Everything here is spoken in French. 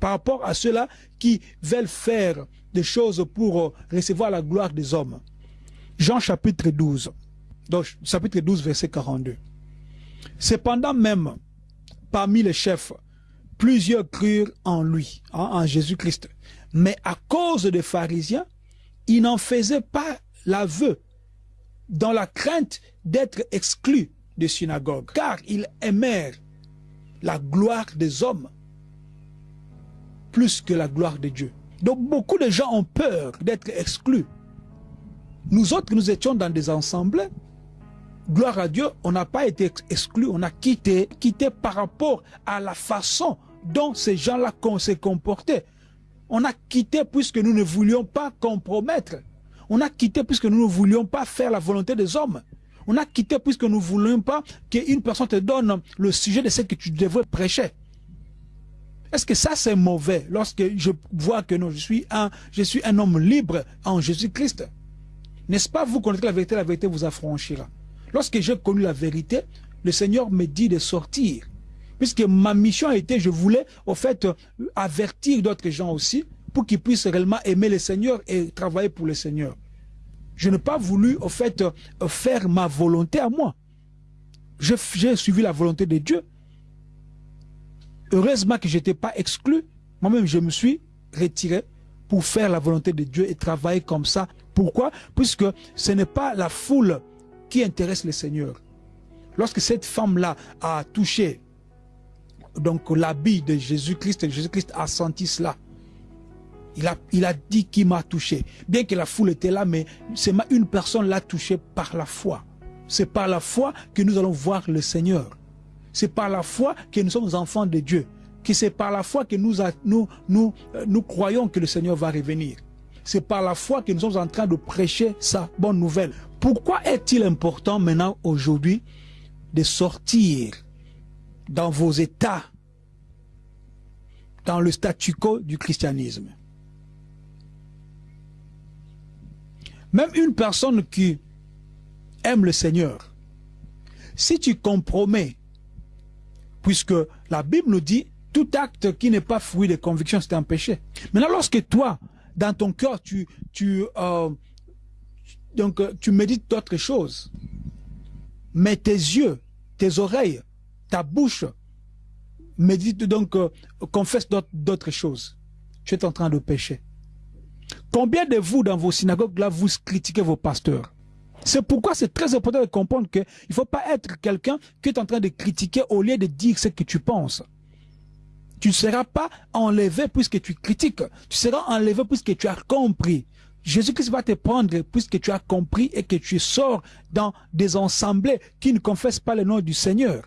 par rapport à ceux-là qui veulent faire des choses pour euh, recevoir la gloire des hommes. Jean chapitre 12, donc chapitre 12 verset 42. Cependant même, parmi les chefs, plusieurs crurent en lui, hein, en Jésus-Christ. Mais à cause des pharisiens, ils n'en faisaient pas l'aveu dans la crainte d'être exclus de synagogue, car ils aimèrent la gloire des hommes plus que la gloire de Dieu. Donc beaucoup de gens ont peur d'être exclus. Nous autres, nous étions dans des assemblées. Gloire à Dieu, on n'a pas été exclus, on a quitté, quitté par rapport à la façon dont ces gens-là se comportaient. On a quitté puisque nous ne voulions pas compromettre. On a quitté puisque nous ne voulions pas faire la volonté des hommes. On a quitté puisque nous ne voulions pas qu'une personne te donne le sujet de ce que tu devrais prêcher. Est-ce que ça c'est mauvais lorsque je vois que je suis un, je suis un homme libre en Jésus-Christ? N'est-ce pas vous connaîtrez la vérité, la vérité vous affranchira. Lorsque j'ai connu la vérité, le Seigneur me dit de sortir. Puisque ma mission a été, je voulais au fait avertir d'autres gens aussi pour qu'ils puissent réellement aimer le Seigneur et travailler pour le Seigneur. Je n'ai pas voulu, au fait, faire ma volonté à moi. J'ai suivi la volonté de Dieu. Heureusement que je n'étais pas exclu. Moi-même, je me suis retiré pour faire la volonté de Dieu et travailler comme ça. Pourquoi? Puisque ce n'est pas la foule qui intéresse le Seigneur. Lorsque cette femme-là a touché donc l'habit de Jésus-Christ, Jésus-Christ a senti cela. Il a, il a dit qu'il m'a touché. Bien que la foule était là, mais c'est une personne l'a touché par la foi. C'est par la foi que nous allons voir le Seigneur. C'est par la foi que nous sommes enfants de Dieu. Que c'est par la foi que nous, euh, nous croyons que le Seigneur va revenir. C'est par la foi que nous sommes en train de prêcher sa bonne nouvelle. Pourquoi est-il important maintenant, aujourd'hui, de sortir dans vos états, dans le statu quo du christianisme? Même une personne qui aime le Seigneur, si tu compromets, puisque la Bible nous dit, tout acte qui n'est pas fruit de conviction, c'est un péché. Maintenant, lorsque toi, dans ton cœur, tu, tu, euh, donc, tu médites d'autres choses, mais tes yeux, tes oreilles, ta bouche médite donc, euh, confesse d'autres choses, tu es en train de pécher. Combien de vous, dans vos synagogues, là, vous critiquez vos pasteurs? C'est pourquoi c'est très important de comprendre qu'il ne faut pas être quelqu'un qui est en train de critiquer au lieu de dire ce que tu penses. Tu ne seras pas enlevé puisque tu critiques. Tu seras enlevé puisque tu as compris. Jésus-Christ va te prendre puisque tu as compris et que tu sors dans des assemblées qui ne confessent pas le nom du Seigneur.